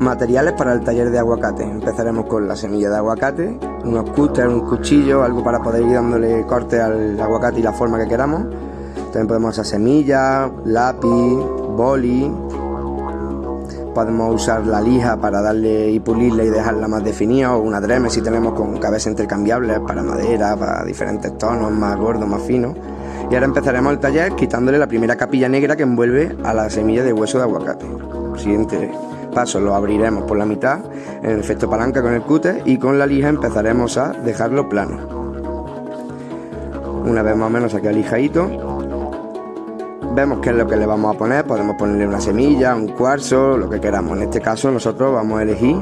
Materiales para el taller de aguacate. Empezaremos con la semilla de aguacate, unos cúteres, un cuchillo, algo para poder ir dándole corte al aguacate y la forma que queramos. También podemos usar semillas, lápiz, boli. Podemos usar la lija para darle y pulirla y dejarla más definida o una dreme si tenemos con cabezas intercambiables para madera, para diferentes tonos, más gordos, más finos. Y ahora empezaremos el taller quitándole la primera capilla negra que envuelve a la semilla de hueso de aguacate. Siguiente lo abriremos por la mitad en efecto palanca con el cúter y con la lija empezaremos a dejarlo plano. Una vez más o menos aquí alijadito, vemos qué es lo que le vamos a poner, podemos ponerle una semilla, un cuarzo, lo que queramos. En este caso nosotros vamos a elegir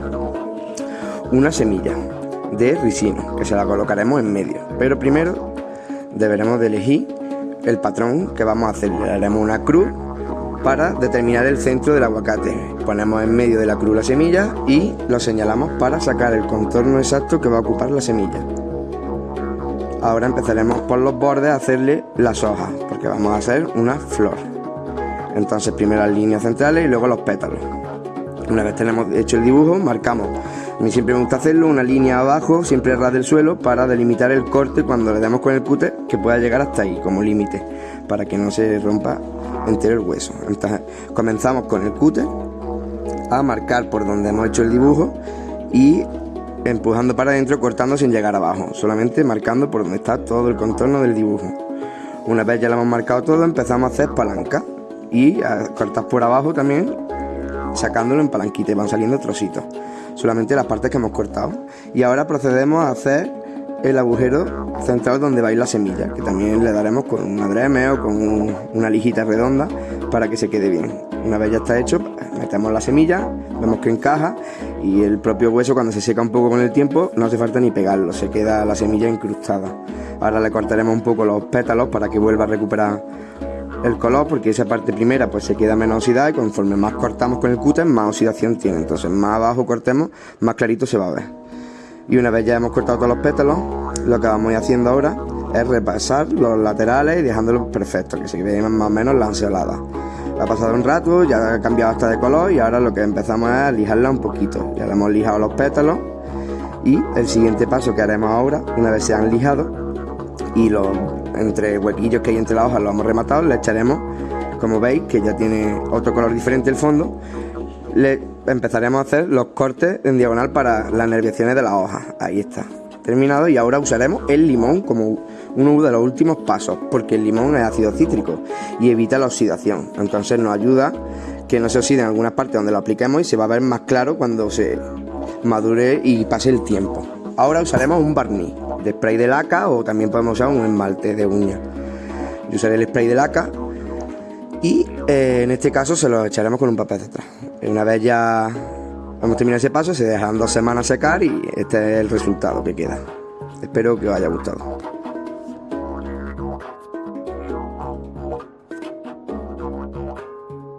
una semilla de ricino que se la colocaremos en medio. Pero primero deberemos de elegir el patrón que vamos a hacer. Le haremos una cruz para determinar el centro del aguacate. Ponemos en medio de la cruz la semilla y lo señalamos para sacar el contorno exacto que va a ocupar la semilla. Ahora empezaremos por los bordes a hacerle las hojas, porque vamos a hacer una flor. Entonces primero las líneas centrales y luego los pétalos. Una vez tenemos hecho el dibujo, marcamos. A mí siempre me gusta hacerlo, una línea abajo, siempre ras del suelo, para delimitar el corte cuando le demos con el cúter, que pueda llegar hasta ahí, como límite, para que no se rompa entero el hueso. Entonces comenzamos con el cúter a marcar por donde hemos hecho el dibujo y empujando para adentro, cortando sin llegar abajo, solamente marcando por donde está todo el contorno del dibujo. Una vez ya lo hemos marcado todo, empezamos a hacer palanca y a cortar por abajo también sacándolo en palanquita y van saliendo trocitos, solamente las partes que hemos cortado. Y ahora procedemos a hacer el agujero central donde va a ir la semilla, que también le daremos con una dreme o con una lijita redonda para que se quede bien. Una vez ya está hecho, metemos la semilla, vemos que encaja y el propio hueso cuando se seca un poco con el tiempo no hace falta ni pegarlo, se queda la semilla incrustada. Ahora le cortaremos un poco los pétalos para que vuelva a recuperar el color porque esa parte primera pues se queda menos oxidada y conforme más cortamos con el cúter más oxidación tiene entonces más abajo cortemos más clarito se va a ver y una vez ya hemos cortado todos los pétalos lo que vamos a ir haciendo ahora es repasar los laterales y dejándolos perfectos que se vean más o menos lanceoladas. Ha pasado un rato, ya ha cambiado hasta de color y ahora lo que empezamos es a lijarla un poquito. Ya le hemos lijado los pétalos y el siguiente paso que haremos ahora una vez se han lijado y los entre huequillos que hay entre las hojas lo hemos rematado, le echaremos, como veis, que ya tiene otro color diferente el fondo, empezaremos a hacer los cortes en diagonal para las nerviaciones de las hojas. Ahí está, terminado y ahora usaremos el limón como uno de los últimos pasos, porque el limón es ácido cítrico y evita la oxidación, entonces nos ayuda que no se oxide en algunas partes donde lo apliquemos y se va a ver más claro cuando se madure y pase el tiempo. Ahora usaremos un barniz de spray de laca o también podemos usar un esmalte de uña. Yo usaré el spray de laca y eh, en este caso se lo echaremos con un papel de atrás. Una vez ya hemos terminado ese paso, se dejan dos semanas secar y este es el resultado que queda. Espero que os haya gustado.